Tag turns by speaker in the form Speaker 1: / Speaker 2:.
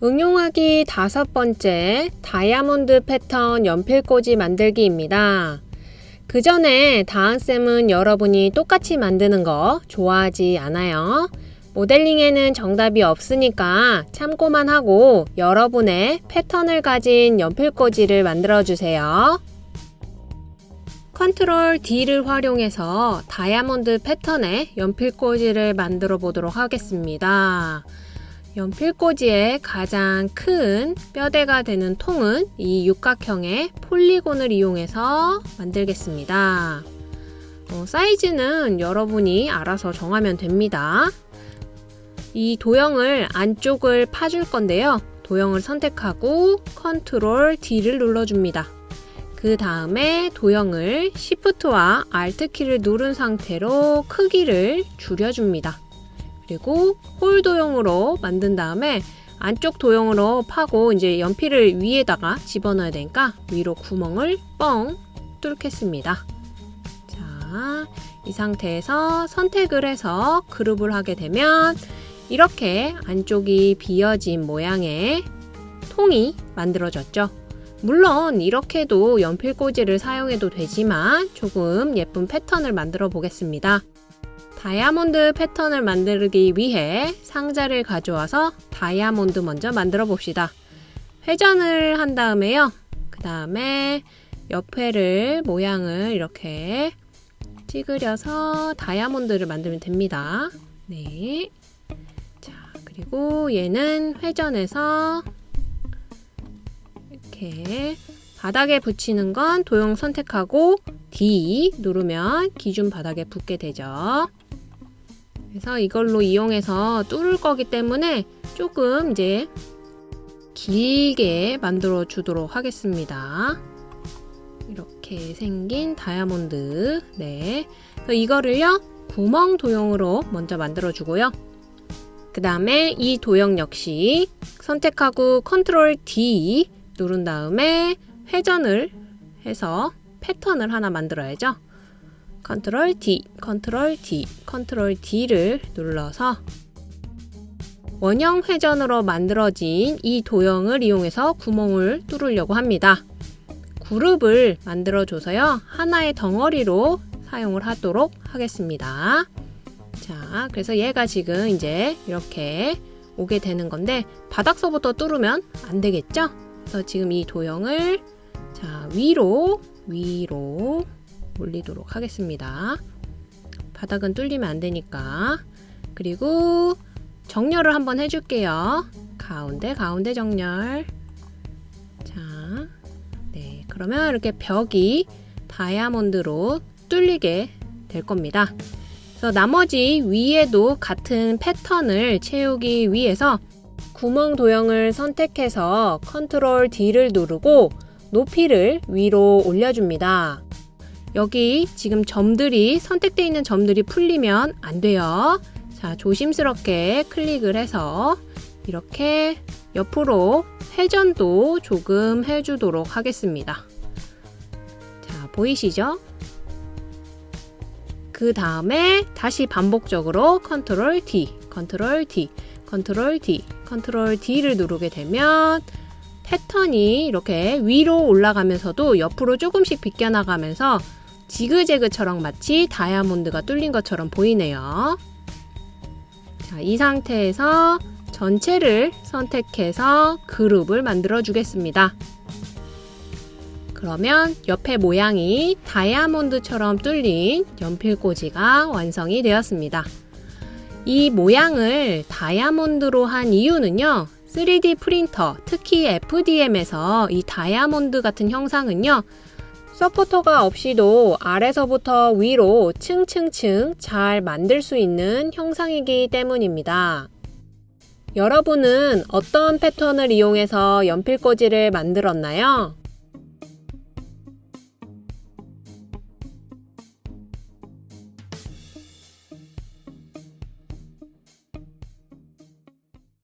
Speaker 1: 응용하기 다섯 번째 다이아몬드 패턴 연필꽂이 만들기입니다. 그 전에 다은쌤은 여러분이 똑같이 만드는 거 좋아하지 않아요. 모델링에는 정답이 없으니까 참고만 하고 여러분의 패턴을 가진 연필꽂이를 만들어 주세요. 컨트롤 D를 활용해서 다이아몬드 패턴의 연필꽂이를 만들어 보도록 하겠습니다. 연필꽂이의 가장 큰 뼈대가 되는 통은 이 육각형의 폴리곤을 이용해서 만들겠습니다. 어, 사이즈는 여러분이 알아서 정하면 됩니다. 이 도형을 안쪽을 파줄 건데요. 도형을 선택하고 컨트롤 D를 눌러줍니다. 그 다음에 도형을 Shift와 Alt 키를 누른 상태로 크기를 줄여줍니다. 그리고 홀 도형으로 만든 다음에 안쪽 도형으로 파고 이제 연필을 위에다가 집어넣어야 되니까 위로 구멍을 뻥 뚫겠습니다. 자, 이 상태에서 선택을 해서 그룹을 하게 되면 이렇게 안쪽이 비어진 모양의 통이 만들어졌죠. 물론 이렇게도 연필꽂이를 사용해도 되지만 조금 예쁜 패턴을 만들어 보겠습니다. 다이아몬드 패턴을 만들기 위해 상자를 가져와서 다이아몬드 먼저 만들어 봅시다. 회전을 한 다음에요. 그 다음에 옆에를 모양을 이렇게 찌그려서 다이아몬드를 만들면 됩니다. 네. 자, 그리고 얘는 회전해서 이렇게 바닥에 붙이는 건 도형 선택하고 D 누르면 기준 바닥에 붙게 되죠. 그래서 이걸로 이용해서 뚫을 거기 때문에 조금 이제 길게 만들어 주도록 하겠습니다. 이렇게 생긴 다이아몬드 네, 이거를요 구멍 도형으로 먼저 만들어 주고요. 그 다음에 이 도형 역시 선택하고 컨트롤 D 누른 다음에 회전을 해서 패턴을 하나 만들어야죠. control D, control D, control D를 눌러서 원형 회전으로 만들어진 이 도형을 이용해서 구멍을 뚫으려고 합니다. 그룹을 만들어줘서요. 하나의 덩어리로 사용을 하도록 하겠습니다. 자, 그래서 얘가 지금 이제 이렇게 오게 되는 건데 바닥서부터 뚫으면 안 되겠죠? 그래서 지금 이 도형을 자 위로 위로 올리도록 하겠습니다. 바닥은 뚫리면 안 되니까 그리고 정렬을 한번 해줄게요. 가운데 가운데 정렬 자, 네 그러면 이렇게 벽이 다이아몬드로 뚫리게 될 겁니다. 그래서 나머지 위에도 같은 패턴을 채우기 위해서 구멍 도형을 선택해서 컨트롤 D를 누르고 높이를 위로 올려줍니다. 여기 지금 점들이 선택되어 있는 점들이 풀리면 안 돼요. 자, 조심스럽게 클릭을 해서 이렇게 옆으로 회전도 조금 해주도록 하겠습니다. 자, 보이시죠? 그 다음에 다시 반복적으로 control D, control D, control D, control D를 누르게 되면 패턴이 이렇게 위로 올라가면서도 옆으로 조금씩 비껴나가면서 지그재그처럼 마치 다이아몬드가 뚫린 것처럼 보이네요. 자, 이 상태에서 전체를 선택해서 그룹을 만들어 주겠습니다. 그러면 옆에 모양이 다이아몬드처럼 뚫린 연필꽂이가 완성이 되었습니다. 이 모양을 다이아몬드로 한 이유는요. 3D 프린터, 특히 FDM에서 이 다이아몬드 같은 형상은요. 서포터가 없이도 아래서부터 위로 층층층 잘 만들 수 있는 형상이기 때문입니다. 여러분은 어떤 패턴을 이용해서 연필꽂이를 만들었나요?